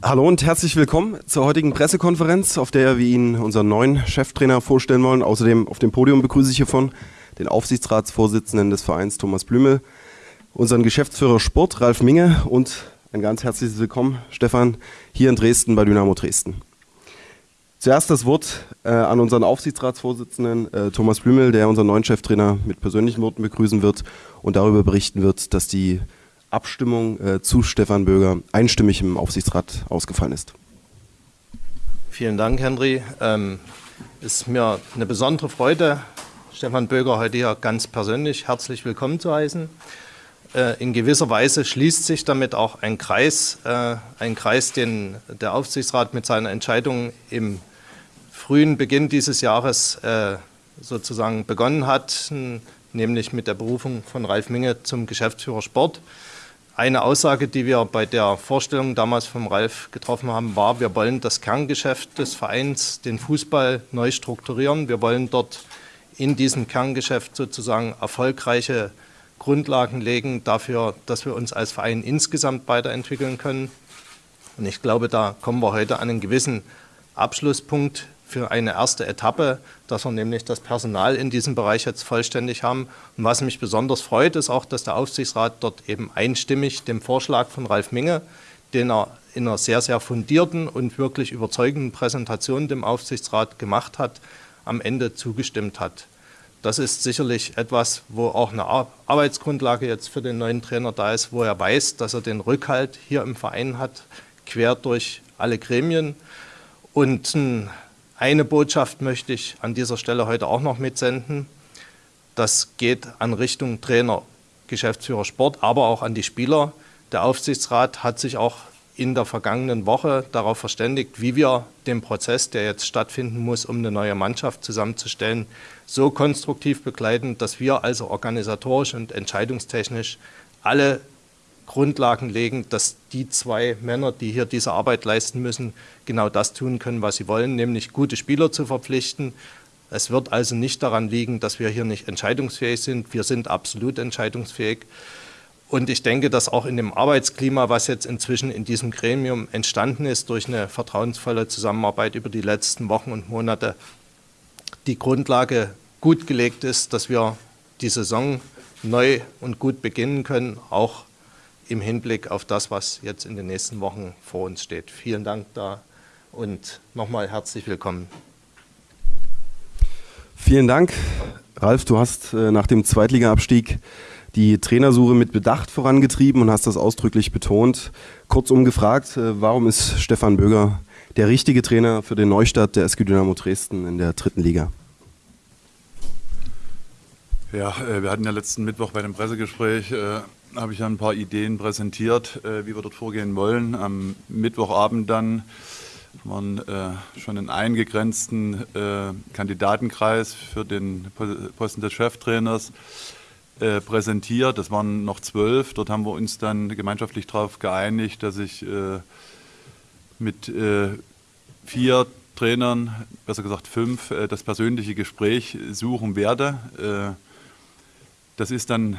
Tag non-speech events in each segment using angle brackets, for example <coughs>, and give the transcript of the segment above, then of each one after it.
Hallo und herzlich willkommen zur heutigen Pressekonferenz, auf der wir Ihnen unseren neuen Cheftrainer vorstellen wollen. Außerdem auf dem Podium begrüße ich hiervon den Aufsichtsratsvorsitzenden des Vereins Thomas Blümel, unseren Geschäftsführer Sport Ralf Minge und ein ganz herzliches Willkommen, Stefan, hier in Dresden bei Dynamo Dresden. Zuerst das Wort äh, an unseren Aufsichtsratsvorsitzenden äh, Thomas Blümel, der unseren neuen Cheftrainer mit persönlichen Worten begrüßen wird und darüber berichten wird, dass die Abstimmung äh, zu Stefan Böger einstimmig im Aufsichtsrat ausgefallen ist. Vielen Dank, Henry. Ähm, ist mir eine besondere Freude, Stefan Böger heute hier ganz persönlich herzlich willkommen zu heißen. Äh, in gewisser Weise schließt sich damit auch ein Kreis, äh, ein Kreis, den der Aufsichtsrat mit seiner Entscheidung im frühen Beginn dieses Jahres äh, sozusagen begonnen hat, nämlich mit der Berufung von Ralf Minge zum Geschäftsführer Sport. Eine Aussage, die wir bei der Vorstellung damals vom Ralf getroffen haben, war, wir wollen das Kerngeschäft des Vereins, den Fußball, neu strukturieren. Wir wollen dort in diesem Kerngeschäft sozusagen erfolgreiche Grundlagen legen dafür, dass wir uns als Verein insgesamt weiterentwickeln können. Und ich glaube, da kommen wir heute an einen gewissen Abschlusspunkt für eine erste Etappe, dass wir nämlich das Personal in diesem Bereich jetzt vollständig haben. Und was mich besonders freut, ist auch, dass der Aufsichtsrat dort eben einstimmig dem Vorschlag von Ralf Minge, den er in einer sehr, sehr fundierten und wirklich überzeugenden Präsentation dem Aufsichtsrat gemacht hat, am Ende zugestimmt hat. Das ist sicherlich etwas, wo auch eine Arbeitsgrundlage jetzt für den neuen Trainer da ist, wo er weiß, dass er den Rückhalt hier im Verein hat, quer durch alle Gremien. Und eine Botschaft möchte ich an dieser Stelle heute auch noch mitsenden. Das geht an Richtung Trainer, Geschäftsführer Sport, aber auch an die Spieler. Der Aufsichtsrat hat sich auch in der vergangenen Woche darauf verständigt, wie wir den Prozess, der jetzt stattfinden muss, um eine neue Mannschaft zusammenzustellen, so konstruktiv begleiten, dass wir also organisatorisch und entscheidungstechnisch alle Grundlagen legen, dass die zwei Männer, die hier diese Arbeit leisten müssen, genau das tun können, was sie wollen, nämlich gute Spieler zu verpflichten. Es wird also nicht daran liegen, dass wir hier nicht entscheidungsfähig sind. Wir sind absolut entscheidungsfähig. Und ich denke, dass auch in dem Arbeitsklima, was jetzt inzwischen in diesem Gremium entstanden ist, durch eine vertrauensvolle Zusammenarbeit über die letzten Wochen und Monate, die Grundlage gut gelegt ist, dass wir die Saison neu und gut beginnen können, auch im Hinblick auf das, was jetzt in den nächsten Wochen vor uns steht. Vielen Dank da und nochmal herzlich willkommen. Vielen Dank. Ralf, du hast äh, nach dem Zweitliga-Abstieg die Trainersuche mit Bedacht vorangetrieben und hast das ausdrücklich betont. Kurzum gefragt, äh, warum ist Stefan Böger der richtige Trainer für den Neustart der SG Dynamo Dresden in der dritten Liga? Ja, äh, wir hatten ja letzten Mittwoch bei dem Pressegespräch habe ich ein paar Ideen präsentiert, äh, wie wir dort vorgehen wollen. Am Mittwochabend dann wir äh, schon einen eingegrenzten äh, Kandidatenkreis für den Posten des Cheftrainers äh, präsentiert. Das waren noch zwölf. Dort haben wir uns dann gemeinschaftlich darauf geeinigt, dass ich äh, mit vier Trainern, besser gesagt fünf, das persönliche Gespräch suchen werde. Das ist dann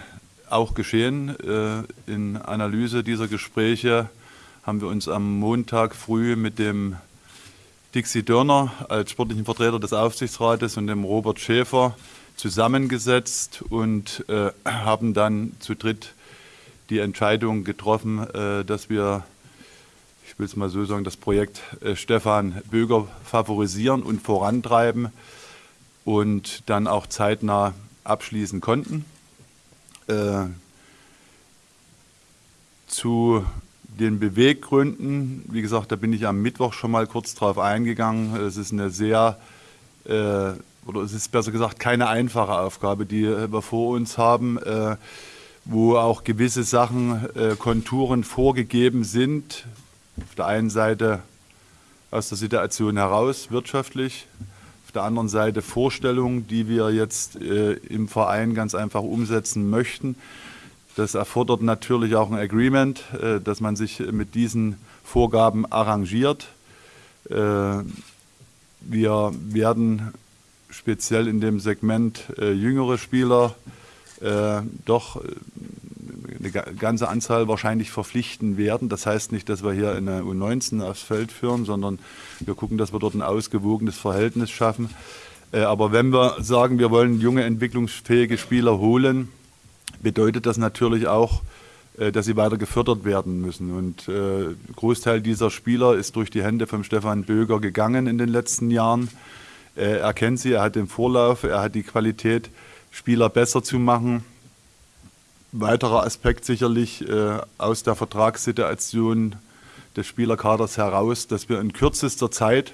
auch geschehen. Äh, in Analyse dieser Gespräche haben wir uns am Montag früh mit dem Dixie Dörner als sportlichen Vertreter des Aufsichtsrates und dem Robert Schäfer zusammengesetzt und äh, haben dann zu dritt die Entscheidung getroffen, äh, dass wir, ich will es mal so sagen, das Projekt Stefan Böger favorisieren und vorantreiben und dann auch zeitnah abschließen konnten. Äh, zu den Beweggründen, wie gesagt, da bin ich am Mittwoch schon mal kurz drauf eingegangen. Es ist eine sehr, äh, oder es ist besser gesagt keine einfache Aufgabe, die wir vor uns haben, äh, wo auch gewisse Sachen, äh, Konturen vorgegeben sind. Auf der einen Seite aus der Situation heraus wirtschaftlich, auf der anderen Seite Vorstellungen, die wir jetzt äh, im Verein ganz einfach umsetzen möchten. Das erfordert natürlich auch ein Agreement, äh, dass man sich mit diesen Vorgaben arrangiert. Äh, wir werden speziell in dem Segment äh, jüngere Spieler äh, doch äh, eine ganze Anzahl wahrscheinlich verpflichten werden. Das heißt nicht, dass wir hier eine U19 aufs Feld führen, sondern wir gucken, dass wir dort ein ausgewogenes Verhältnis schaffen. Äh, aber wenn wir sagen, wir wollen junge, entwicklungsfähige Spieler holen, bedeutet das natürlich auch, äh, dass sie weiter gefördert werden müssen. Und äh, Großteil dieser Spieler ist durch die Hände von Stefan Böger gegangen in den letzten Jahren. Er kennt sie, er hat den Vorlauf, er hat die Qualität, Spieler besser zu machen. Weiterer Aspekt sicherlich äh, aus der Vertragssituation des Spielerkaders heraus, dass wir in kürzester Zeit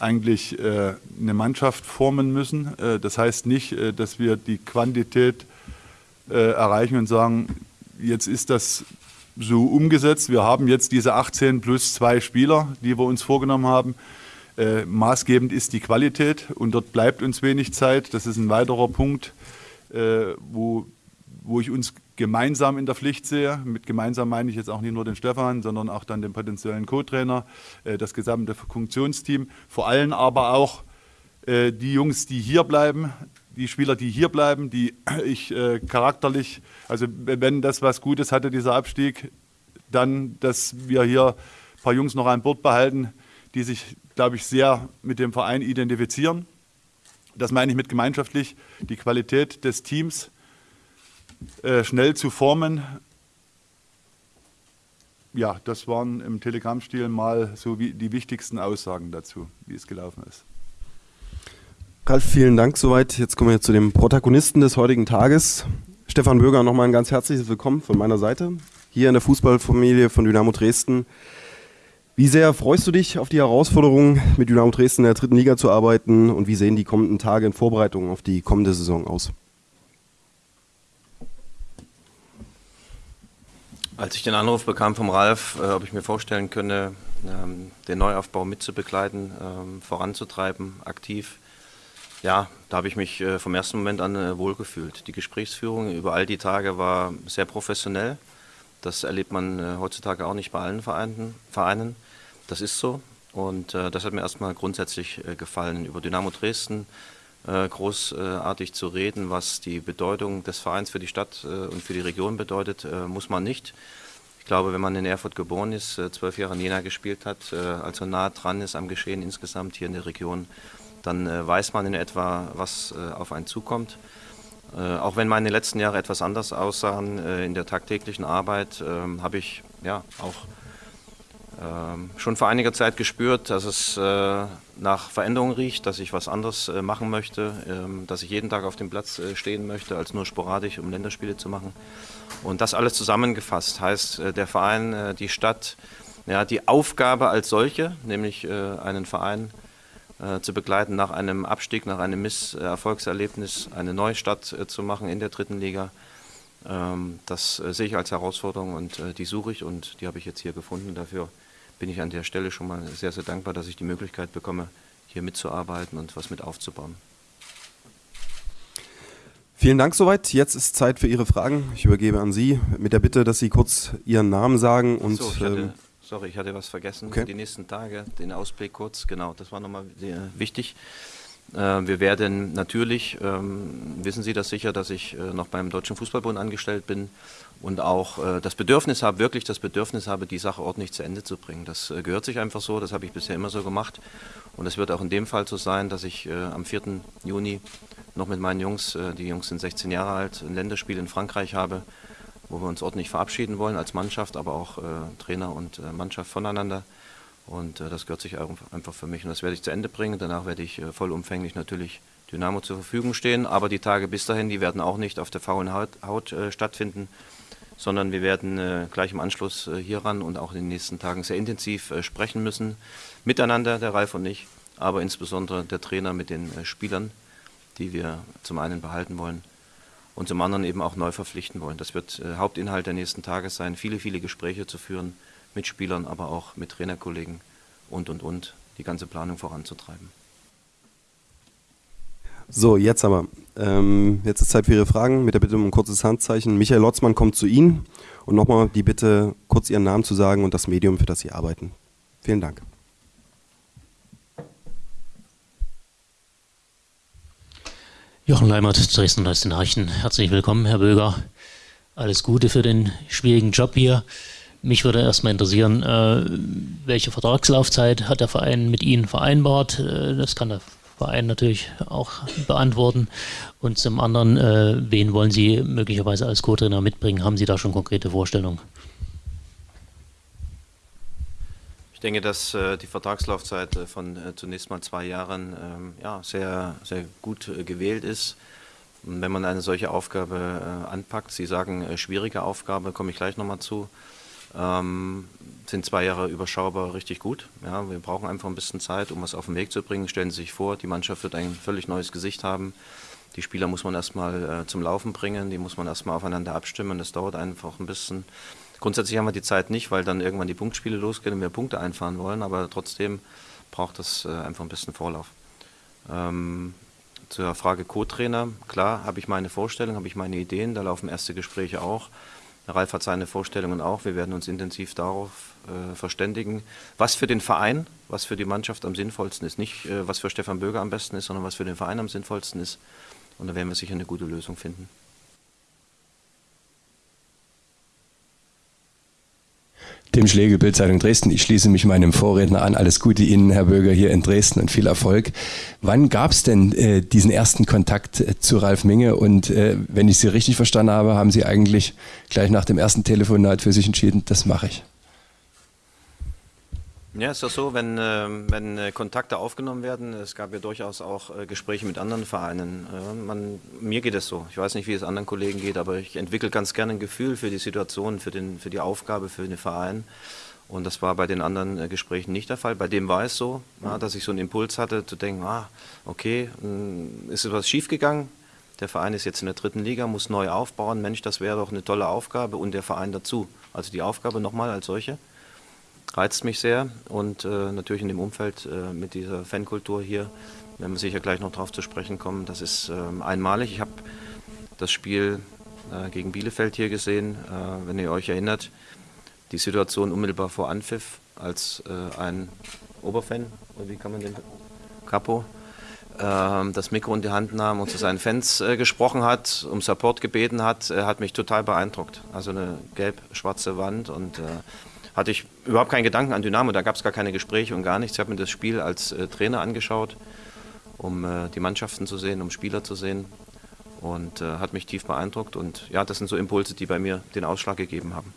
eigentlich äh, eine Mannschaft formen müssen. Äh, das heißt nicht, äh, dass wir die Quantität äh, erreichen und sagen, jetzt ist das so umgesetzt. Wir haben jetzt diese 18 plus zwei Spieler, die wir uns vorgenommen haben. Äh, maßgebend ist die Qualität und dort bleibt uns wenig Zeit. Das ist ein weiterer Punkt, wo, wo ich uns gemeinsam in der Pflicht sehe. Mit gemeinsam meine ich jetzt auch nicht nur den Stefan, sondern auch dann den potenziellen Co-Trainer, äh, das gesamte Funktionsteam, vor allem aber auch äh, die Jungs, die hier bleiben, die Spieler, die hier bleiben, die <clears throat> ich äh, charakterlich, also wenn das was Gutes hatte, dieser Abstieg, dann, dass wir hier ein paar Jungs noch an Bord behalten, die sich, glaube ich, sehr mit dem Verein identifizieren. Das meine ich mit gemeinschaftlich, die Qualität des Teams äh, schnell zu formen. Ja, das waren im Telegram-Stil mal so wie die wichtigsten Aussagen dazu, wie es gelaufen ist. Ralf, vielen Dank soweit. Jetzt kommen wir zu dem Protagonisten des heutigen Tages. Stefan Bürger, nochmal ein ganz herzliches Willkommen von meiner Seite. Hier in der Fußballfamilie von Dynamo Dresden. Wie sehr freust du dich auf die Herausforderung, mit Dynamo Dresden in der dritten Liga zu arbeiten und wie sehen die kommenden Tage in Vorbereitung auf die kommende Saison aus? Als ich den Anruf bekam vom Ralf, äh, ob ich mir vorstellen könne, ähm, den Neuaufbau mitzubegleiten, ähm, voranzutreiben, aktiv, ja, da habe ich mich äh, vom ersten Moment an äh, wohlgefühlt. Die Gesprächsführung über all die Tage war sehr professionell. Das erlebt man äh, heutzutage auch nicht bei allen Vereinen. Vereinen. Das ist so. Und äh, das hat mir erstmal grundsätzlich äh, gefallen, über Dynamo Dresden großartig zu reden, was die Bedeutung des Vereins für die Stadt und für die Region bedeutet, muss man nicht. Ich glaube, wenn man in Erfurt geboren ist, zwölf Jahre in Jena gespielt hat, also nah dran ist am Geschehen insgesamt hier in der Region, dann äh, weiß man in etwa, was äh, auf einen zukommt. Äh, auch wenn meine letzten Jahre etwas anders aussahen äh, in der tagtäglichen Arbeit, ähm, habe ich ja auch schon vor einiger Zeit gespürt, dass es äh, nach Veränderung riecht, dass ich was anderes äh, machen möchte, ähm, dass ich jeden Tag auf dem Platz stehen möchte, als nur sporadisch, um Länderspiele zu machen. Und das alles zusammengefasst heißt, der Verein, die Stadt, ja, die Aufgabe als solche, nämlich einen Verein äh, zu begleiten, nach einem Abstieg, nach einem Misserfolgserlebnis eine neue Stadt äh, zu machen in der dritten Liga. Ähm, das äh, sehe ich als Herausforderung und äh, die suche ich und die habe ich jetzt hier gefunden. Dafür bin ich an der Stelle schon mal sehr, sehr dankbar, dass ich die Möglichkeit bekomme, hier mitzuarbeiten und was mit aufzubauen. Vielen Dank soweit. Jetzt ist Zeit für Ihre Fragen. Ich übergebe an Sie mit der Bitte, dass Sie kurz Ihren Namen sagen und so, ich hatte, ähm, Sorry, ich hatte was vergessen. Okay. Die nächsten Tage, den Ausblick kurz, genau, das war nochmal wichtig. Äh, wir werden natürlich, ähm, wissen Sie das sicher, dass ich äh, noch beim Deutschen Fußballbund angestellt bin und auch äh, das Bedürfnis habe, wirklich das Bedürfnis habe, die Sache ordentlich zu Ende zu bringen. Das äh, gehört sich einfach so, das habe ich bisher immer so gemacht. Und es wird auch in dem Fall so sein, dass ich äh, am 4. Juni noch mit meinen Jungs, die Jungs sind 16 Jahre alt, ein Länderspiel in Frankreich habe wo wir uns ordentlich verabschieden wollen als Mannschaft, aber auch Trainer und Mannschaft voneinander. Und das gehört sich einfach für mich und das werde ich zu Ende bringen. Danach werde ich vollumfänglich natürlich Dynamo zur Verfügung stehen, aber die Tage bis dahin, die werden auch nicht auf der faulen Haut, stattfinden, sondern wir werden äh, gleich im Anschluss hieran und auch in den nächsten Tagen sehr intensiv sprechen müssen, miteinander, der Ralf und ich, aber insbesondere der Trainer mit den Spielern, die wir zum einen behalten wollen und zum anderen eben auch neu verpflichten wollen. Das wird äh, Hauptinhalt der nächsten Tage sein, viele, viele Gespräche zu führen mit Spielern, aber auch mit Trainerkollegen und, und, und, die ganze Planung voranzutreiben. So, jetzt aber. Ähm, jetzt ist Zeit für Ihre Fragen mit der Bitte um ein kurzes Handzeichen. Michael Lotzmann kommt zu Ihnen und nochmal die Bitte, kurz Ihren Namen zu sagen und das Medium, für das Sie arbeiten. Vielen Dank. Jochen Leimert, Dresden Neuesten Nachrichten. Herzlich willkommen, Herr Böger. Alles Gute für den schwierigen Job hier. Mich würde erstmal interessieren, äh, welche Vertragslaufzeit hat der Verein mit Ihnen vereinbart? Äh, das kann der Verein natürlich auch beantworten. Und zum anderen, äh, wen wollen Sie möglicherweise als Co-Trainer mitbringen? Haben Sie da schon konkrete Vorstellungen? Ich denke, dass äh, die Vertragslaufzeit äh, von äh, zunächst mal zwei Jahren ähm, ja, sehr, sehr gut äh, gewählt ist. Und wenn man eine solche Aufgabe äh, anpackt, Sie sagen schwierige Aufgabe, komme ich gleich nochmal zu, ähm, sind zwei Jahre überschaubar richtig gut. Ja, wir brauchen einfach ein bisschen Zeit, um was auf den Weg zu bringen. Stellen Sie sich vor, die Mannschaft wird ein völlig neues Gesicht haben. Die Spieler muss man erstmal äh, zum Laufen bringen, die muss man erstmal aufeinander abstimmen. Das dauert einfach ein bisschen. Grundsätzlich haben wir die Zeit nicht, weil dann irgendwann die Punktspiele losgehen und wir Punkte einfahren wollen, aber trotzdem braucht das äh, einfach ein bisschen Vorlauf. Ähm, zur Frage Co-Trainer, klar, habe ich meine Vorstellung, habe ich meine Ideen, da laufen erste Gespräche auch. Ralf hat seine Vorstellungen auch. Wir werden uns intensiv darauf äh, verständigen, was für den Verein, was für die Mannschaft am sinnvollsten ist. Nicht, äh, was für Stefan Böger am besten ist, sondern was für den Verein am sinnvollsten ist. Und da werden wir sicher eine gute Lösung finden. Tim Schlegel, Bildzeitung Dresden. Ich schließe mich meinem Vorredner an. Alles Gute Ihnen, Herr Bürger, hier in Dresden und viel Erfolg. Wann gab es denn äh, diesen ersten Kontakt äh, zu Ralf Minge? Und äh, wenn ich Sie richtig verstanden habe, haben Sie eigentlich gleich nach dem ersten Telefonat für sich entschieden, das mache ich. Ja, ist das so, wenn, äh, wenn äh, Kontakte aufgenommen werden, es gab ja durchaus auch äh, Gespräche mit anderen Vereinen. Äh, man, mir geht es so, ich weiß nicht, wie es anderen Kollegen geht, aber ich entwickle ganz gerne ein Gefühl für die Situation, für, den, für die Aufgabe, für den Verein. Und das war bei den anderen Gesprächen nicht der Fall. Bei dem war es so, ja, dass ich so einen Impuls hatte, zu denken, ah, okay, mh, hm, ist etwas schiefgegangen? Der Verein ist jetzt in der dritten Liga, muss neu aufbauen. Mensch, das wäre doch eine tolle Aufgabe und der Verein dazu. Also die Aufgabe nochmal als solche reizt mich sehr und äh, natürlich in dem Umfeld äh, mit dieser Fankultur hier werden wir sicher gleich noch darauf zu sprechen kommen. Das ist äh, einmalig. Ich habe das Spiel äh, gegen Bielefeld hier gesehen, äh, wenn ihr euch erinnert, die Situation unmittelbar vor Anpfiff, als äh, ein Oberfan, wie kann man den, Capo, ähm, das Mikro in die Hand nahm und zu seinen Fans gesprochen hat, um Support gebeten hat, hat mich total beeindruckt. Also eine gelb-schwarze Wand und hatte ich überhaupt keinen Gedanken an Dynamo, da gab es gar keine Gespräche und gar nichts. Ich habe mir das Spiel als äh, Trainer angeschaut, um äh, die Mannschaften zu sehen, um Spieler zu sehen und äh, hat mich tief beeindruckt und ja, das sind so Impulse, die bei mir den Ausschlag gegeben haben.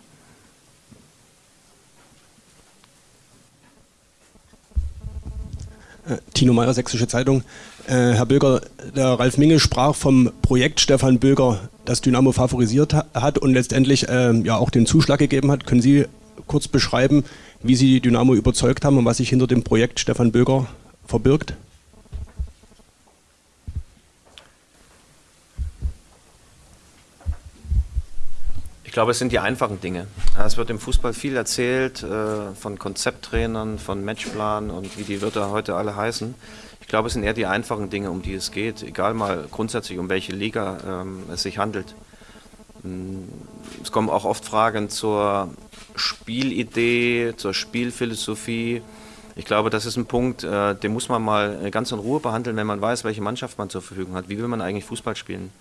Äh, Tino Meyer, Sächsische Zeitung. Äh, Herr Böger, der Ralf Minge sprach vom Projekt Stefan Böger, das Dynamo favorisiert hat und letztendlich äh, ja auch den Zuschlag gegeben hat. Können Sie kurz beschreiben, wie Sie die Dynamo überzeugt haben und was sich hinter dem Projekt Stefan Böger verbirgt? Ich glaube, es sind die einfachen Dinge. Es wird im Fußball viel erzählt äh, von Konzepttrainern, von Matchplan und wie die Wörter heute alle heißen. Ich glaube, es sind eher die einfachen Dinge, um die es geht, egal mal grundsätzlich, um welche Liga ähm, es sich handelt. Hm, es kommen auch oft Fragen zur Spielidee, zur Spielphilosophie. Ich glaube, das ist ein Punkt, äh, den muss man mal ganz in Ruhe behandeln, wenn man weiß, welche Mannschaft man zur Verfügung hat. Wie will man eigentlich Fußball spielen?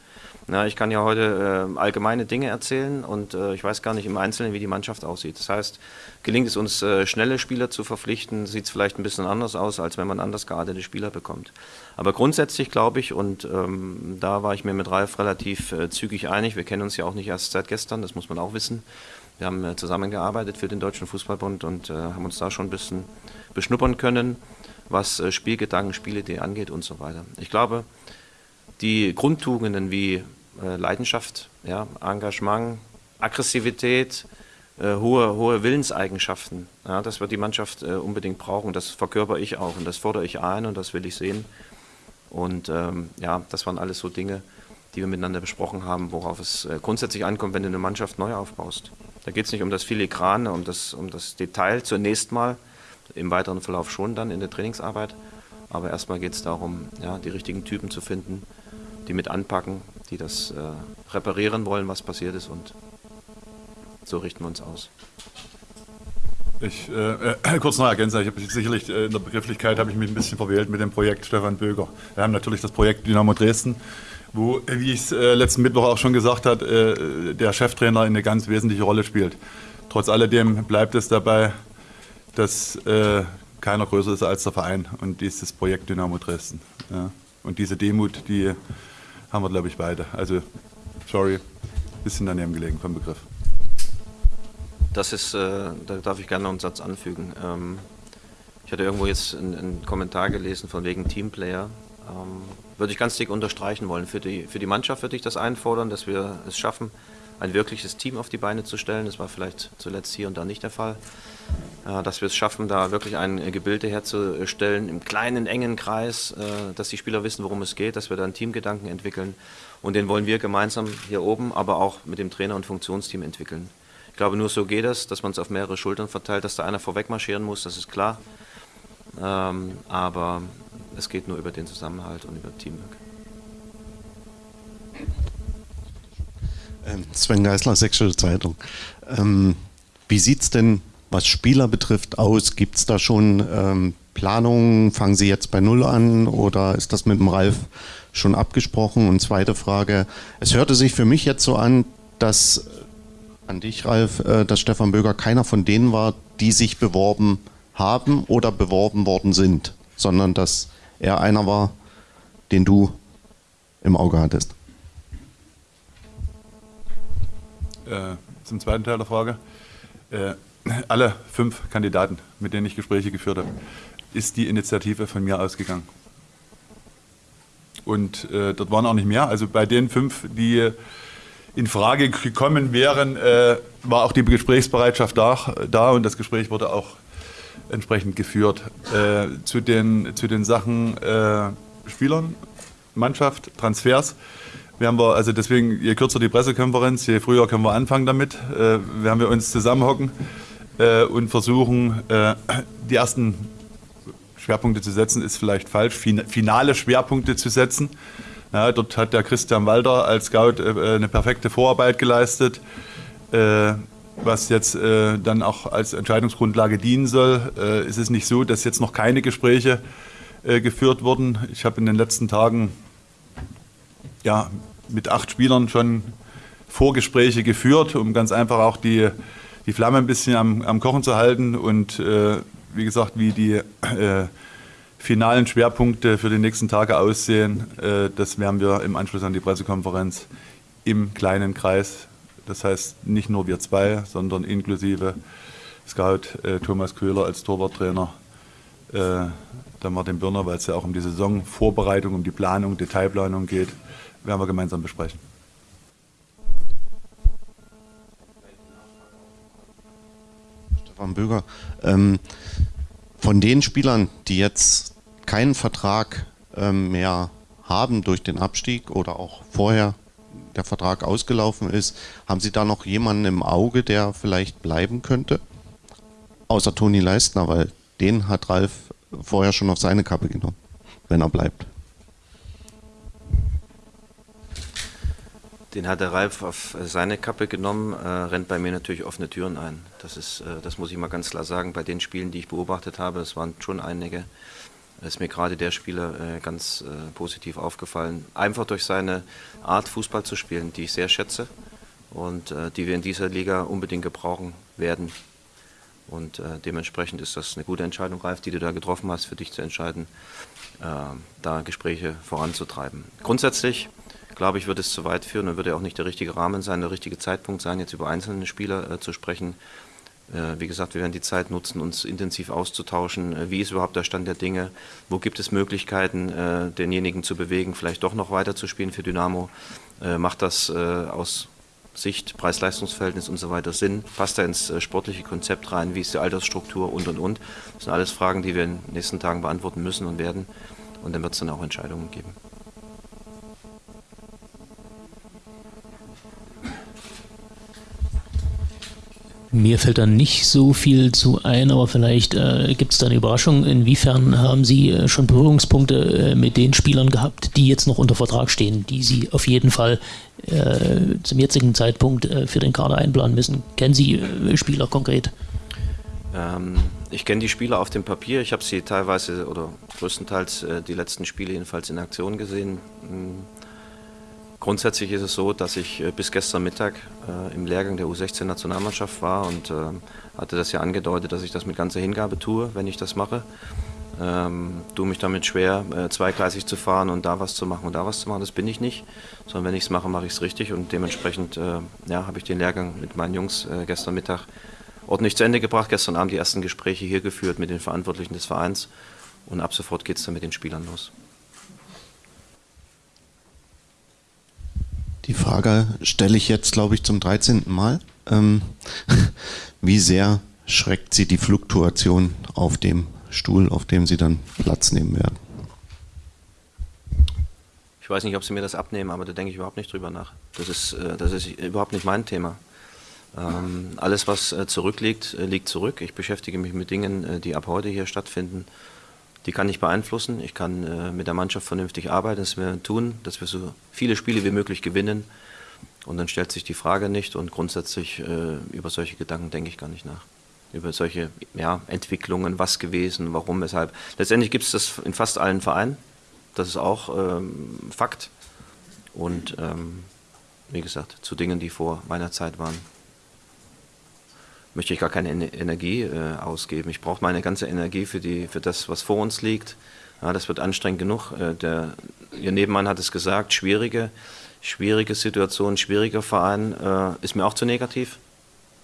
Na, ich kann ja heute äh, allgemeine Dinge erzählen und äh, ich weiß gar nicht im Einzelnen, wie die Mannschaft aussieht. Das heißt, gelingt es uns, äh, schnelle Spieler zu verpflichten, sieht es vielleicht ein bisschen anders aus, als wenn man anders geartete Spieler bekommt. Aber grundsätzlich glaube ich, und ähm, da war ich mir mit Ralf relativ äh, zügig einig, wir kennen uns ja auch nicht erst seit gestern, das muss man auch wissen. Wir haben äh, zusammengearbeitet für den Deutschen Fußballbund und äh, haben uns da schon ein bisschen beschnuppern können, was äh, Spielgedanken, Spielidee angeht und so weiter. Ich glaube, die Grundtugenden wie Leidenschaft, ja, Engagement, Aggressivität, hohe, hohe Willenseigenschaften. Ja, das wird die Mannschaft unbedingt brauchen. Das verkörper ich auch und das fordere ich ein und das will ich sehen. Und ähm, ja, das waren alles so Dinge, die wir miteinander besprochen haben, worauf es grundsätzlich ankommt, wenn du eine Mannschaft neu aufbaust. Da geht es nicht um das Filigrane, um das, um das Detail zunächst mal, im weiteren Verlauf schon dann in der Trainingsarbeit. Aber erstmal geht es darum, ja, die richtigen Typen zu finden, die mit anpacken, die das äh, reparieren wollen, was passiert ist und so richten wir uns aus. Ich, äh, äh, kurz noch ergänzen, ich habe sicherlich äh, in der Begrifflichkeit habe ich mich ein bisschen verwählt mit dem Projekt Stefan Böger. Wir haben natürlich das Projekt Dynamo Dresden wo, wie ich es äh, letzten Mittwoch auch schon gesagt habe, äh, der Cheftrainer eine ganz wesentliche Rolle spielt. Trotz alledem bleibt es dabei, dass äh, keiner größer ist als der Verein und dieses Projekt Dynamo Dresden. Ja. Und diese Demut, die haben wir, glaube ich, beide. Also, sorry, bisschen daneben gelegen vom Begriff. Das ist, äh, da darf ich gerne noch einen Satz anfügen. Ähm, ich hatte irgendwo jetzt einen, einen, Kommentar gelesen von wegen Teamplayer. Ähm, würde ich ganz dick unterstreichen wollen. Für die, für die Mannschaft würde ich das einfordern, dass wir es schaffen, ein wirkliches Team auf die Beine zu stellen. Das war vielleicht zuletzt hier und da nicht der Fall. Äh, dass wir es schaffen, da wirklich ein Gebilde herzustellen im kleinen, engen Kreis, äh, dass die Spieler wissen, worum es geht, dass wir da einen Teamgedanken entwickeln. Und den wollen wir gemeinsam hier oben, aber auch mit dem Trainer und Funktionsteam entwickeln. Ich glaube, nur so geht es, dass man es auf mehrere Schultern verteilt, dass da einer vorweg marschieren muss, das ist klar. Ähm, aber es geht nur über den Zusammenhalt und über Teamwork. Ähm, Sven Geisler, Sächsische Zeitung. Ähm, wie sieht es denn, was Spieler betrifft, aus? Gibt es da schon ähm, Planungen? Fangen Sie jetzt bei Null an oder ist das mit dem Ralf schon abgesprochen? Und zweite Frage, es hörte sich für mich jetzt so an, dass an dich, Ralf, äh, dass Stefan Böger keiner von denen war, die sich beworben haben oder beworben worden sind, sondern dass er einer war, den du im Auge hattest. Äh, zum zweiten Teil der Frage. Äh, alle fünf Kandidaten, mit denen ich Gespräche geführt habe, ist die Initiative von mir ausgegangen. Und äh, dort waren auch nicht mehr. Also bei den fünf, die in Frage gekommen wären, äh, war auch die Gesprächsbereitschaft da, da und das Gespräch wurde auch entsprechend geführt. Äh, zu, den, zu den Sachen äh, Spielern, Mannschaft, Transfers werden wir, also deswegen, je kürzer die Pressekonferenz, je früher können wir anfangen damit, äh, werden wir uns zusammenhocken äh, und versuchen, äh, die ersten Schwerpunkte zu setzen, ist vielleicht falsch, finale Schwerpunkte zu setzen. Ja, dort hat der Christian Walter als Scout äh, eine perfekte Vorarbeit geleistet, äh, was jetzt äh, dann auch als Entscheidungsgrundlage dienen soll. Äh, es ist nicht so, dass jetzt noch keine Gespräche äh, geführt wurden. Ich habe in den letzten Tagen ja, mit acht Spielern schon Vorgespräche geführt, um ganz einfach auch die, die Flamme ein bisschen am, am Kochen zu halten und äh, wie gesagt, wie die finalen Schwerpunkte für die nächsten Tage aussehen, äh, das werden wir im Anschluss an die Pressekonferenz im kleinen Kreis, das heißt nicht nur wir zwei, sondern inklusive Scout äh, Thomas Köhler als Torwarttrainer, äh, dann Martin Birner, weil es ja auch um die Saisonvorbereitung, um die Planung, Detailplanung geht, werden wir gemeinsam besprechen. Stefan Böger, ähm, von den Spielern, die jetzt keinen Vertrag ähm, mehr haben durch den Abstieg oder auch vorher der Vertrag ausgelaufen ist, haben Sie da noch jemanden im Auge, der vielleicht bleiben könnte? Außer Toni Leistner, weil den hat Ralf vorher schon auf seine Kappe genommen, wenn er bleibt. Den hat der Ralf auf seine Kappe genommen, äh, rennt bei mir natürlich offene Türen ein. Das, ist, äh, das muss ich mal ganz klar sagen. Bei den Spielen, die ich beobachtet habe, es waren schon einige, ist mir gerade der Spieler äh, ganz äh, positiv aufgefallen. Einfach durch seine Art, Fußball zu spielen, die ich sehr schätze und äh, die wir in dieser Liga unbedingt gebrauchen werden. Und dementsprechend ist das eine gute Entscheidung, Ralf, die du da getroffen hast, für dich zu entscheiden, äh, da Gespräche voranzutreiben. Grundsätzlich, glaube ich, wird es zu weit führen und wird ja auch nicht der richtige Rahmen sein, der richtige Zeitpunkt sein, jetzt über einzelne Spieler zu sprechen. Äh, wie gesagt, wir werden die Zeit nutzen, uns intensiv auszutauschen. Äh, wie ist überhaupt der Stand der Dinge? Wo gibt es Möglichkeiten, äh, denjenigen zu bewegen, vielleicht doch noch weiter zu spielen für Dynamo? Macht das aus Sicht, Preis-Leistungs-Verhältnis und so weiter Sinn? Passt da ins sportliche Konzept rein? Wie ist die Altersstruktur und und und? Das sind alles Fragen, die wir in den nächsten Tagen beantworten müssen und werden. Und dann wird es dann auch Entscheidungen geben. Mir fällt da nicht so viel zu ein, aber vielleicht äh, gibt es da eine Überraschung. Inwiefern haben Sie äh, schon Berührungspunkte äh, mit den Spielern gehabt, die jetzt noch unter Vertrag stehen, die Sie auf jeden Fall äh, zum jetzigen Zeitpunkt für den Kader einplanen müssen? Kennen Sie Spieler konkret? Ähm, ich kenne die Spieler auf dem Papier. Ich habe sie teilweise oder größtenteils die letzten Spiele jedenfalls in Aktion gesehen. Hm grundsätzlich ist es so, dass ich äh, bis gestern Mittag äh, im Lehrgang der U16-Nationalmannschaft war und äh, hatte das ja angedeutet, dass ich das mit ganzer Hingabe tue, wenn ich das mache. Ähm, tue mich damit schwer, äh, zweigleisig zu fahren und da was zu machen und da was zu machen. Das bin ich nicht, sondern wenn ich es mache, mache ich es richtig und dementsprechend äh, ja, habe ich den Lehrgang mit meinen Jungs äh, gestern Mittag ordentlich zu Ende gebracht. Gestern Abend die ersten Gespräche hier geführt mit den Verantwortlichen des Vereins und ab sofort geht es dann mit den Spielern los. Die Frage stelle ich jetzt, glaube ich, zum 13. Mal. Ähm, <laughs> wie sehr schreckt Sie die Fluktuation auf dem Stuhl, auf dem Sie dann Platz nehmen werden? Ich weiß nicht, ob Sie mir das abnehmen, aber da denke ich überhaupt nicht drüber nach. Das ist, äh, das ist überhaupt nicht mein Thema. Ähm, alles, was äh, zurückliegt, äh, liegt zurück. Ich beschäftige mich mit Dingen, die ab heute hier stattfinden. Die kann ich beeinflussen. Ich kann äh, mit der Mannschaft vernünftig arbeiten, dass wir tun, dass wir so viele Spiele wie möglich gewinnen. Und dann stellt sich die Frage nicht und grundsätzlich äh, über solche Gedanken denke ich gar nicht nach. Über solche ja, Entwicklungen, was gewesen, warum, weshalb. Letztendlich gibt es das in fast allen Vereinen. Das ist auch ähm, Fakt. Und ähm, wie gesagt, zu Dingen, die vor meiner Zeit waren möchte ich gar keine Energie äh, ausgeben. Ich brauche meine ganze Energie für, die, für das, was vor uns liegt. Ja, das wird anstrengend genug. Äh, der, Ihr Nebenmann hat es gesagt, schwierige, schwierige Situation, schwieriger Verein äh, ist mir auch zu negativ.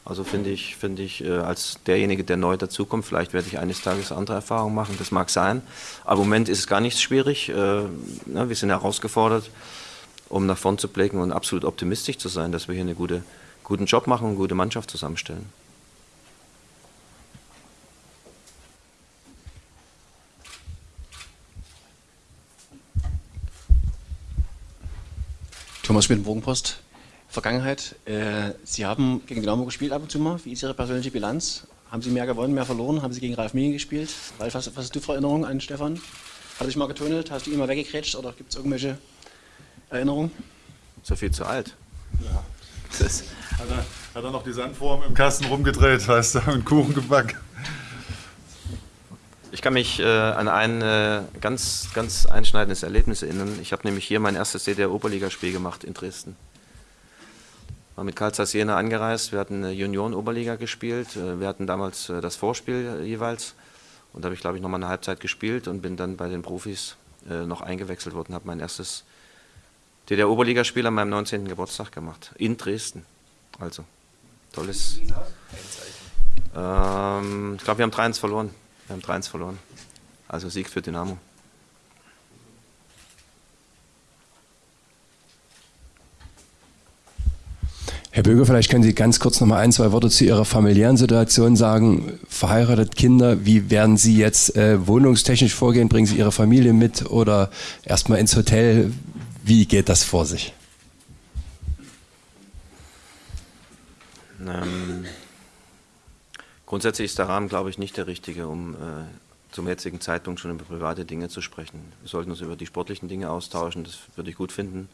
Also finde ich, finde ich äh, als derjenige, der neu dazukommt, vielleicht werde ich eines Tages andere Erfahrungen machen, das mag sein. Aber im Moment ist es gar nicht schwierig. Äh, ne, wir sind herausgefordert, um nach vorn zu blicken und absolut optimistisch zu sein, dass wir hier einen gute, guten Job machen und eine gute Mannschaft zusammenstellen. Thomas Schmidt, Bogenpost. Vergangenheit. Äh, Sie haben gegen Dynamo gespielt ab und zu mal. Wie ist Ihre persönliche Bilanz? Haben Sie mehr gewonnen, mehr verloren? Haben Sie gegen Ralf Minge gespielt? Ralf, was, was hast du für Erinnerungen an Stefan? Hat er dich mal getunnelt? Hast du ihn mal weggekrätscht oder gibt es irgendwelche Erinnerungen? So viel zu alt. Ja. Das hat, er, hat er noch die Sandform im Kasten rumgedreht, weißt du, und Kuchen gebacken. Ich kann mich äh, an ein äh, ganz, ganz einschneidendes Erlebnis erinnern. Ich habe nämlich hier mein erstes DDR-Oberligaspiel gemacht in Dresden. War mit Karl Zeiss Jena angereist, wir hatten Junioren-Oberliga gespielt, äh, wir hatten damals äh, das Vorspiel jeweils und da habe ich glaube ich nochmal eine Halbzeit gespielt und bin dann bei den Profis äh, noch eingewechselt worden, habe mein erstes DDR-Oberligaspiel an meinem 19. Geburtstag gemacht, in Dresden. Also, tolles. Ähm, ich glaube, wir haben 3-1 verloren. Wir haben 3-1 verloren. Also Sieg für Dynamo. Herr Böger, vielleicht können Sie ganz kurz noch mal ein, zwei Worte zu Ihrer familiären Situation sagen. Verheiratet, Kinder, wie werden Sie jetzt äh, wohnungstechnisch vorgehen? Bringen Sie Ihre Familie mit oder erstmal ins Hotel? Wie geht das vor sich? Ähm, Grundsätzlich ist der Rahmen, glaube ich, nicht der richtige, um äh, zum jetzigen Zeitpunkt schon über private Dinge zu sprechen. Wir sollten uns über die sportlichen Dinge austauschen, das würde ich gut finden.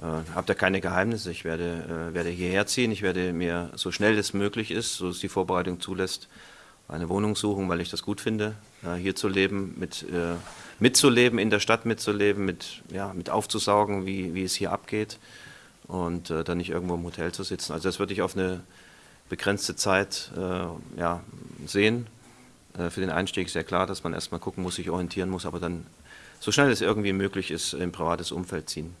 Äh, habe da keine Geheimnisse. Ich werde, äh, werde hierher ziehen. Ich werde mir so schnell es möglich ist, so es die Vorbereitung zulässt, eine Wohnung suchen, weil ich das gut finde, äh, hier zu leben, mit, äh, mitzuleben, in der Stadt mitzuleben, mit, ja, mit aufzusaugen, wie, wie es hier abgeht und äh, dann nicht irgendwo im Hotel zu sitzen. Also das würde ich auf eine begrenzte Zeit äh, ja, sehen. Äh, für den Einstieg ist ja klar, dass man erstmal gucken muss, sich orientieren muss, aber dann so schnell es irgendwie möglich ist, im privates Umfeld ziehen.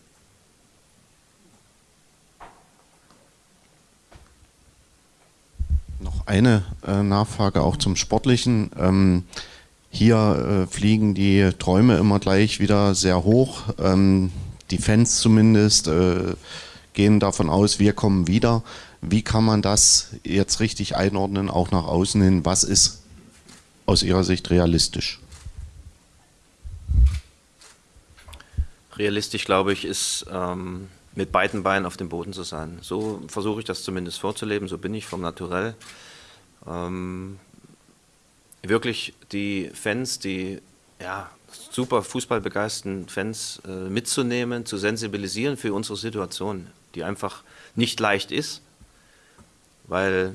Noch eine äh, Nachfrage auch zum Sportlichen. Ähm, hier äh, fliegen die Träume immer gleich wieder sehr hoch. Ähm, die Fans zumindest äh, gehen davon aus, wir kommen wieder. Wie kann man das jetzt richtig einordnen, auch nach außen hin? Was ist aus Ihrer Sicht realistisch? Realistisch, glaube ich, ist ähm, mit beiden Beinen auf dem Boden zu sein. So versuche ich das zumindest vorzuleben, so bin ich vom Naturell. Ähm, wirklich die Fans, die ja, super fußballbegeisterten Fans äh, mitzunehmen, zu sensibilisieren für unsere Situation, die einfach nicht leicht ist weil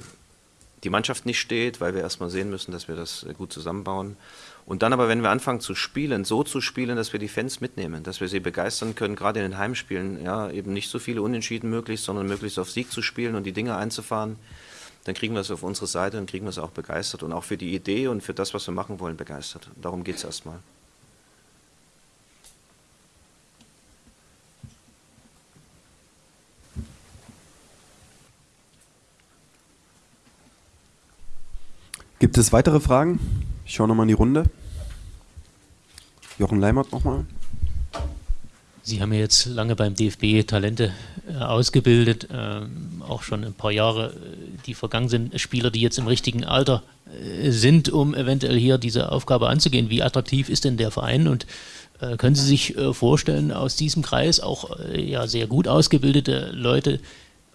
die Mannschaft nicht steht, weil wir erstmal sehen müssen, dass wir das gut zusammenbauen. Und dann aber, wenn wir anfangen zu spielen, so zu spielen, dass wir die Fans mitnehmen, dass wir sie begeistern können, gerade in den Heimspielen, ja, eben nicht so viele Unentschieden möglich, sondern möglichst auf Sieg zu spielen und die Dinge einzufahren, dann kriegen wir es auf unsere Seite und kriegen wir es auch begeistert und auch für die Idee und für das, was wir machen wollen, begeistert. Darum geht es erstmal. Gibt es weitere Fragen? Ich schaue nochmal in die Runde. Jochen Leimert nochmal. Sie haben ja jetzt lange beim DFB Talente äh, ausgebildet, äh, auch schon ein paar Jahre, äh, die vergangen sind, Spieler, die jetzt im richtigen Alter äh, sind, um eventuell hier diese Aufgabe anzugehen. Wie attraktiv ist denn der Verein und äh, können Sie sich äh, vorstellen, aus diesem Kreis auch ja, sehr gut ausgebildete Leute,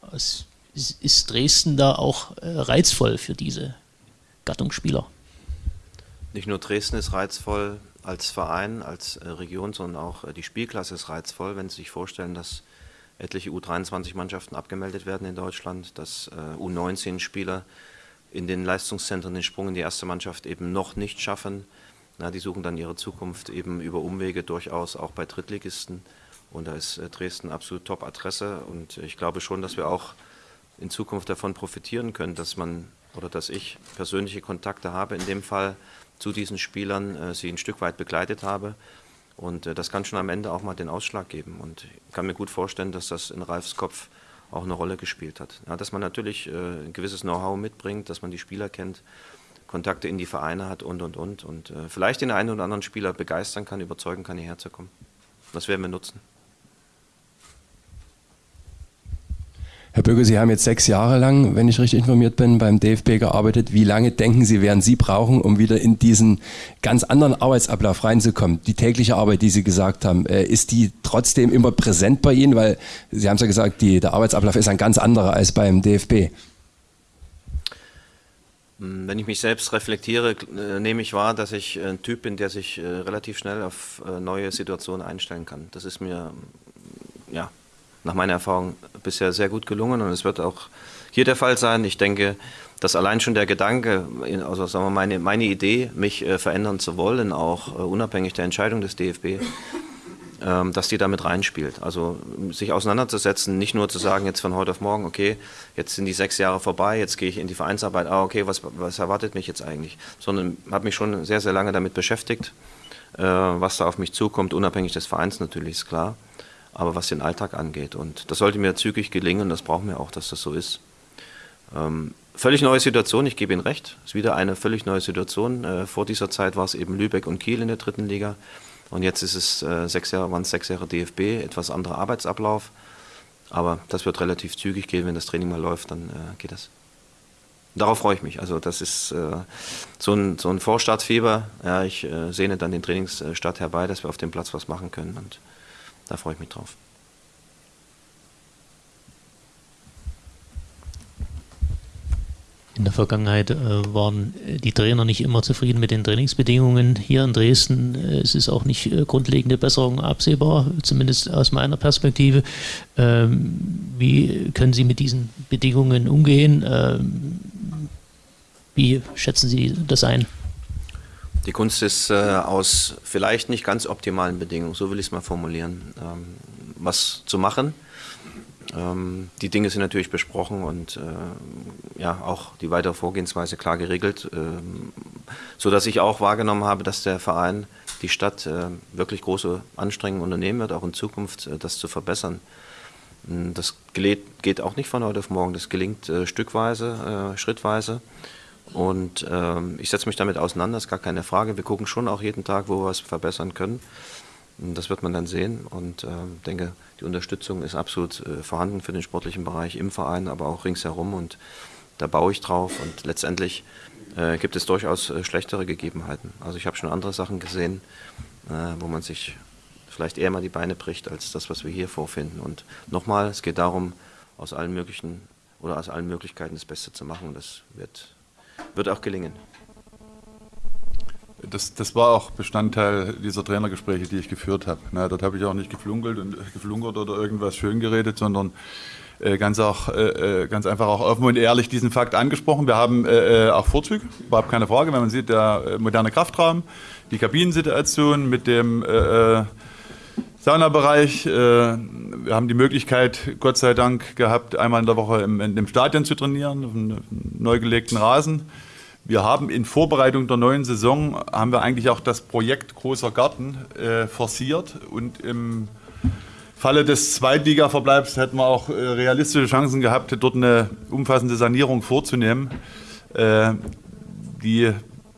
aus, ist Dresden da auch reizvoll für diese Gattungsspieler. Nicht nur Dresden ist reizvoll als Verein, als äh, Region, sondern auch äh, die Spielklasse ist reizvoll, wenn Sie sich vorstellen, dass etliche U23-Mannschaften abgemeldet werden in Deutschland, dass äh, U19-Spieler in den Leistungszentren den Sprung in die erste Mannschaft eben noch nicht schaffen. Na, die suchen dann ihre Zukunft eben über Umwege durchaus auch bei Drittligisten. Und da ist Dresden absolut Top-Adresse. Und ich glaube schon, dass wir auch in Zukunft davon profitieren können, dass man oder dass ich persönliche Kontakte habe, in dem Fall zu diesen Spielern, äh, sie ein Stück weit begleitet habe. Und äh, das kann schon am Ende auch mal den Ausschlag geben. Und ich kann mir gut vorstellen, dass das in Ralfs Kopf auch eine Rolle gespielt hat. Ja, dass man natürlich äh, ein gewisses Know-how mitbringt, dass man die Spieler kennt, Kontakte in die Vereine hat und, und, und. Und äh, vielleicht den einen oder anderen Spieler begeistern kann, überzeugen kann, hierher zu kommen. Das werden wir nutzen. Herr Bürger, Sie haben jetzt sechs Jahre lang, wenn ich richtig informiert bin, beim DFB gearbeitet. Wie lange denken Sie, werden Sie brauchen, um wieder in diesen ganz anderen Arbeitsablauf reinzukommen? Die tägliche Arbeit, die Sie gesagt haben, äh, ist die trotzdem immer präsent bei Ihnen? Weil Sie haben es ja gesagt, die, der Arbeitsablauf ist ein ganz anderer als beim DFB. Wenn ich mich selbst reflektiere, äh, nehme ich wahr, dass ich ein Typ bin, der sich äh, relativ schnell auf neue Situationen einstellen kann. Das ist mir ja, nach meiner Erfahrung bisher sehr gut gelungen und es wird auch hier der Fall sein. Ich denke, dass allein schon der Gedanke, also sagen wir meine, meine Idee, mich äh, verändern zu wollen, auch äh, unabhängig der Entscheidung des DFB, ähm, dass die damit reinspielt. Also sich auseinanderzusetzen, nicht nur zu sagen, jetzt von heute auf morgen, okay, jetzt sind die sechs Jahre vorbei, jetzt gehe ich in die Vereinsarbeit, ah, okay, was, was erwartet mich jetzt eigentlich? Sondern habe mich schon sehr, sehr lange damit beschäftigt, äh, was da auf mich zukommt, unabhängig des Vereins natürlich, ist klar aber was den Alltag angeht. Und das sollte mir zügig gelingen, das brauchen wir auch, dass das so ist. Ähm, völlig neue Situation, ich gebe Ihnen recht, ist wieder eine völlig neue Situation. Äh, vor dieser Zeit war es eben Lübeck und Kiel in der dritten Liga und jetzt ist es äh, sechs Jahre, waren es sechs Jahre DFB, etwas anderer Arbeitsablauf. Aber das wird relativ zügig gehen, wenn das Training mal läuft, dann äh, geht das. Darauf freue ich mich. Also das ist äh, so, ein, so ein Vorstartfieber. Ja, ich äh, sehne dann den Trainingsstart herbei, dass wir auf dem Platz was machen können. Und da freue ich mich drauf. In der Vergangenheit äh, waren die Trainer nicht immer zufrieden mit den Trainingsbedingungen hier in Dresden. Äh, es ist auch nicht äh, grundlegende Besserung absehbar, zumindest aus meiner Perspektive. Ähm, wie können Sie mit diesen Bedingungen umgehen? Ähm, wie schätzen Sie das ein? Die Kunst ist äh, aus vielleicht nicht ganz optimalen Bedingungen, so will ich es mal formulieren, ähm, was zu machen. Ähm, die Dinge sind natürlich besprochen und äh, ja auch die weitere Vorgehensweise klar geregelt, ähm, so dass ich auch wahrgenommen habe, dass der Verein, die Stadt äh, wirklich große Anstrengungen unternehmen wird, auch in Zukunft äh, das zu verbessern. Hm, das geht auch nicht von heute auf morgen, das gelingt äh, stückweise, äh, schrittweise. Und ähm, ich setze mich damit auseinander, ist gar keine Frage. Wir gucken schon auch jeden Tag, wo wir es verbessern können. Und das wird man dann sehen und äh, denke, die Unterstützung ist absolut äh, vorhanden für den sportlichen Bereich im Verein, aber auch ringsherum und da baue ich drauf und letztendlich äh, gibt es durchaus äh, schlechtere Gegebenheiten. Also ich habe schon andere Sachen gesehen, äh, wo man sich vielleicht eher mal die Beine bricht als das, was wir hier vorfinden. Und nochmal, es geht darum, aus allen möglichen oder aus allen Möglichkeiten das Beste zu machen und das wird wird auch gelingen. das, das war auch Bestandteil dieser Trainergespräche, die ich geführt habe. Na, dort habe ich auch nicht geflunkelt und geflunkert oder irgendwas schön geredet, sondern äh, ganz, auch, äh, äh, ganz einfach auch offen und ehrlich diesen Fakt angesprochen. Wir haben äh, äh auch Vorzüge, überhaupt keine Frage, wenn man sieht, der äh, moderne Kraftraum, die Kabinensituation mit dem äh, Saunabereich. Äh, wir haben die Möglichkeit, Gott sei Dank, gehabt, einmal in der Woche im, im Stadion zu trainieren, auf einem neu gelegten Rasen. Wir haben in Vorbereitung der neuen Saison, haben wir eigentlich auch das Projekt Großer Garten äh, forciert und im Falle des Zweitliga-Verbleibs hätten wir auch äh, realistische Chancen gehabt, dort eine umfassende Sanierung vorzunehmen. Äh, die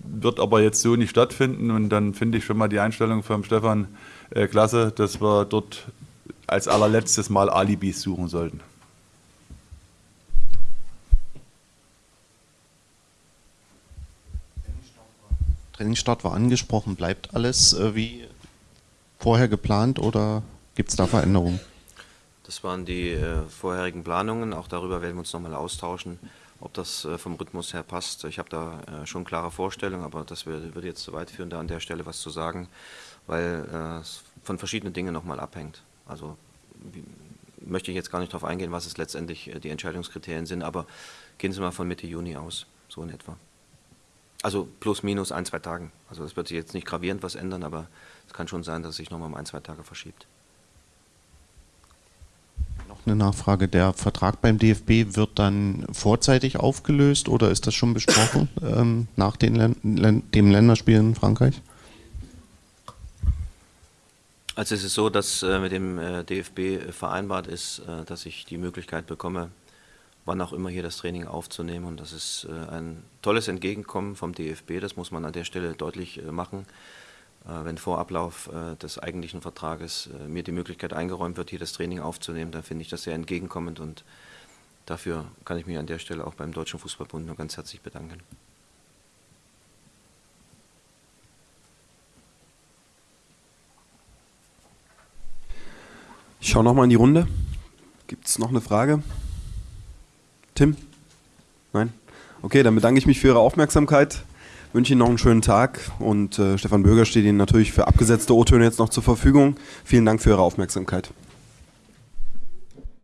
wird aber jetzt so nicht stattfinden und dann finde ich schon mal die Einstellung von Stefan äh, klasse, dass wir dort als allerletztes Mal Alibis suchen sollten. Trainingsstart war angesprochen. Bleibt alles äh, wie vorher geplant oder gibt es da Veränderungen? Das waren die äh, vorherigen Planungen. Auch darüber werden wir uns nochmal austauschen, ob das äh, vom Rhythmus her passt. Ich habe da äh, schon klare Vorstellungen, aber das würde, würde jetzt zu weit führen, da an der Stelle was zu sagen weil äh, es von verschiedenen Dingen nochmal abhängt. Also wie, möchte ich jetzt gar nicht darauf eingehen, was es letztendlich äh, die Entscheidungskriterien sind, aber gehen Sie mal von Mitte Juni aus, so in etwa. Also plus minus ein, zwei Tagen. Also es wird sich jetzt nicht gravierend was ändern, aber es kann schon sein, dass es sich nochmal um ein, zwei Tage verschiebt. Noch eine Nachfrage. Der Vertrag beim DFB wird dann vorzeitig aufgelöst oder ist das schon besprochen <coughs> ähm, nach den Län dem Länderspiel in Frankreich? Also es ist so, dass äh, mit dem äh, DFB äh, vereinbart ist, dass ich die Möglichkeit bekomme, wann auch immer hier das Training aufzunehmen. Und das ist ein tolles Entgegenkommen vom DFB, das muss man an der Stelle deutlich machen. wenn vor Ablauf des eigentlichen Vertrages mir die Möglichkeit eingeräumt wird, hier das Training aufzunehmen, dann finde ich das sehr entgegenkommend und dafür kann ich mich an der Stelle auch beim Deutschen Fußballbund nur ganz herzlich bedanken. Ich schaue nochmal in die Runde. Gibt es noch eine Frage? Tim? Nein? Okay, dann bedanke ich mich für Ihre Aufmerksamkeit, wünsche Ihnen noch einen schönen Tag und äh, Stefan Bürger steht Ihnen natürlich für abgesetzte O-Töne jetzt noch zur Verfügung. Vielen Dank für Ihre Aufmerksamkeit.